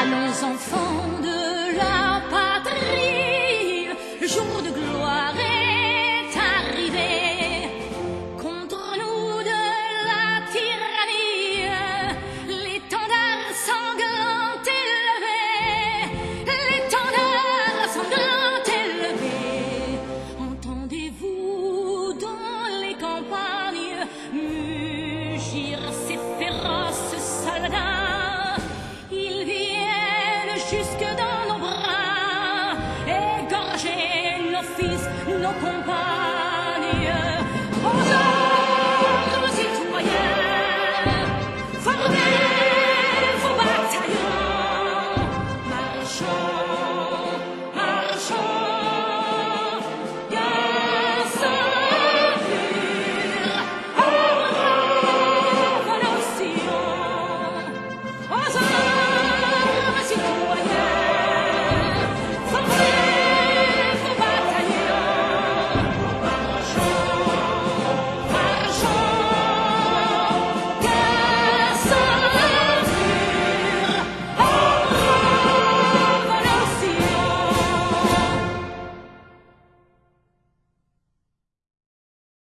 Allons enfants fils, nos compagnes.